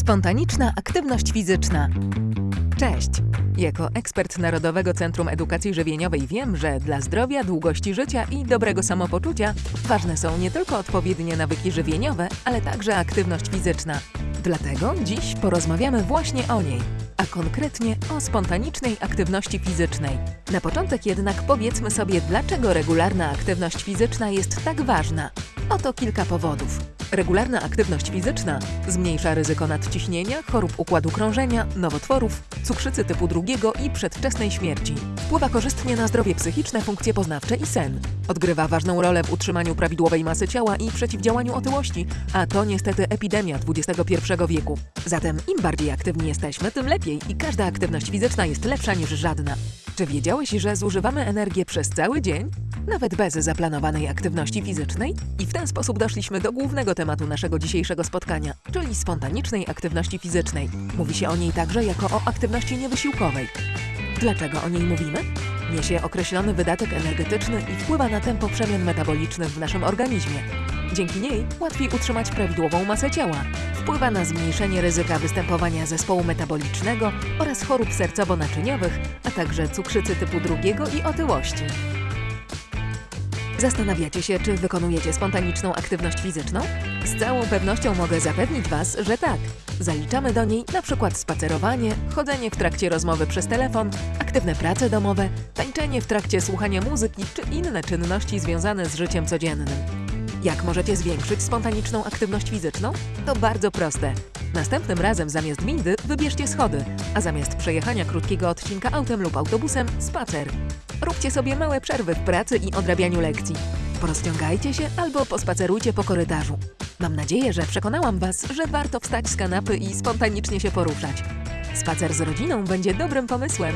Spontaniczna aktywność fizyczna. Cześć! Jako ekspert Narodowego Centrum Edukacji Żywieniowej wiem, że dla zdrowia, długości życia i dobrego samopoczucia ważne są nie tylko odpowiednie nawyki żywieniowe, ale także aktywność fizyczna. Dlatego dziś porozmawiamy właśnie o niej, a konkretnie o spontanicznej aktywności fizycznej. Na początek jednak powiedzmy sobie, dlaczego regularna aktywność fizyczna jest tak ważna. Oto kilka powodów. Regularna aktywność fizyczna zmniejsza ryzyko nadciśnienia, chorób układu krążenia, nowotworów, cukrzycy typu drugiego i przedwczesnej śmierci. Wpływa korzystnie na zdrowie psychiczne, funkcje poznawcze i sen. Odgrywa ważną rolę w utrzymaniu prawidłowej masy ciała i przeciwdziałaniu otyłości, a to niestety epidemia XXI wieku. Zatem im bardziej aktywni jesteśmy, tym lepiej i każda aktywność fizyczna jest lepsza niż żadna. Czy wiedziałeś, że zużywamy energię przez cały dzień? Nawet bez zaplanowanej aktywności fizycznej? I w ten sposób doszliśmy do głównego tematu naszego dzisiejszego spotkania, czyli spontanicznej aktywności fizycznej. Mówi się o niej także jako o aktywności niewysiłkowej. Dlaczego o niej mówimy? Niesie określony wydatek energetyczny i wpływa na tempo przemian metabolicznych w naszym organizmie. Dzięki niej łatwiej utrzymać prawidłową masę ciała. Wpływa na zmniejszenie ryzyka występowania zespołu metabolicznego oraz chorób sercowo-naczyniowych, a także cukrzycy typu drugiego i otyłości. Zastanawiacie się, czy wykonujecie spontaniczną aktywność fizyczną? Z całą pewnością mogę zapewnić Was, że tak. Zaliczamy do niej na przykład spacerowanie, chodzenie w trakcie rozmowy przez telefon, aktywne prace domowe, tańczenie w trakcie słuchania muzyki czy inne czynności związane z życiem codziennym. Jak możecie zwiększyć spontaniczną aktywność fizyczną? To bardzo proste. Następnym razem zamiast windy wybierzcie schody, a zamiast przejechania krótkiego odcinka autem lub autobusem spacer. Róbcie sobie małe przerwy w pracy i odrabianiu lekcji. Porozciągajcie się albo pospacerujcie po korytarzu. Mam nadzieję, że przekonałam Was, że warto wstać z kanapy i spontanicznie się poruszać. Spacer z rodziną będzie dobrym pomysłem.